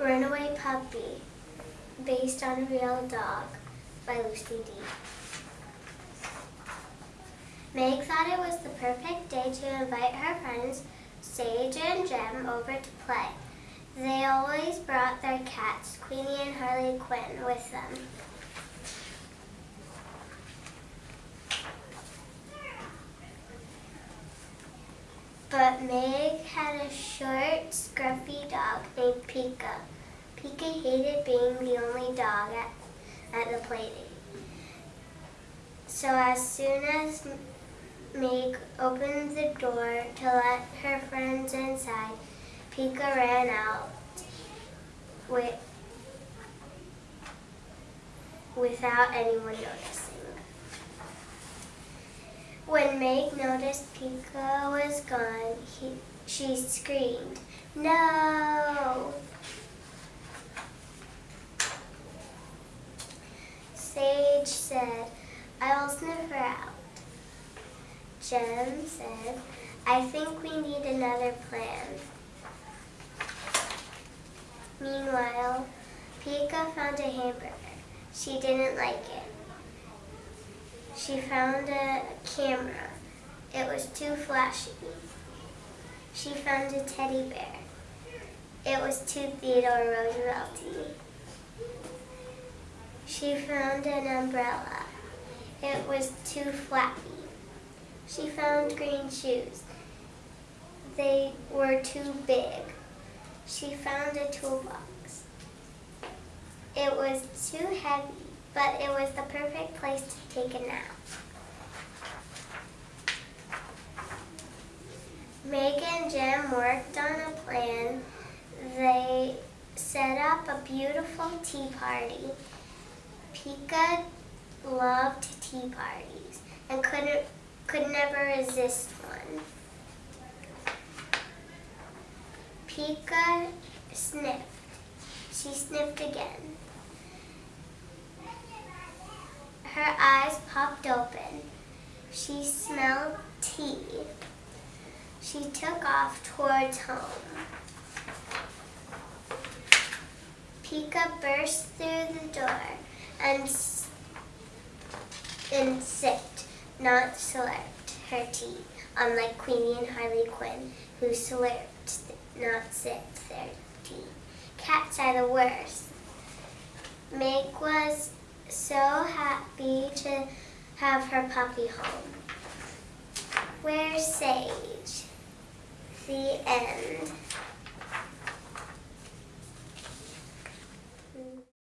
Runaway Puppy, based on a real dog by Lucy D. Meg thought it was the perfect day to invite her friends Sage and Jem over to play. They always brought their cats, Queenie and Harley Quinn, with them. But Meg had a short, scruffy dog named Pika. Pika hated being the only dog at, at the playdate. So as soon as Meg opened the door to let her friends inside, Pika ran out with, without anyone noticing. When Meg noticed Pika was gone, he, she screamed, No! Sage said, I'll sniff her out. Jem said, I think we need another plan. Meanwhile, Pika found a hamburger. She didn't like it. She found a camera. It was too flashy. She found a teddy bear. It was too Theodore Roosevelt She found an umbrella. It was too flappy. She found green shoes. They were too big. She found a toolbox. It was too heavy but it was the perfect place to take a nap. Meg and Jim worked on a plan. They set up a beautiful tea party. Pika loved tea parties and couldn't could never resist one. Pika sniffed. She sniffed again. Her eyes popped open. She smelled tea. She took off towards home. Pika burst through the door and, sipped, not slurped, her tea, unlike Queenie and Harley Quinn, who slurped, not sipped their tea. Cats are the worst. Meg was so happy to have her puppy home. Where's Sage? The end.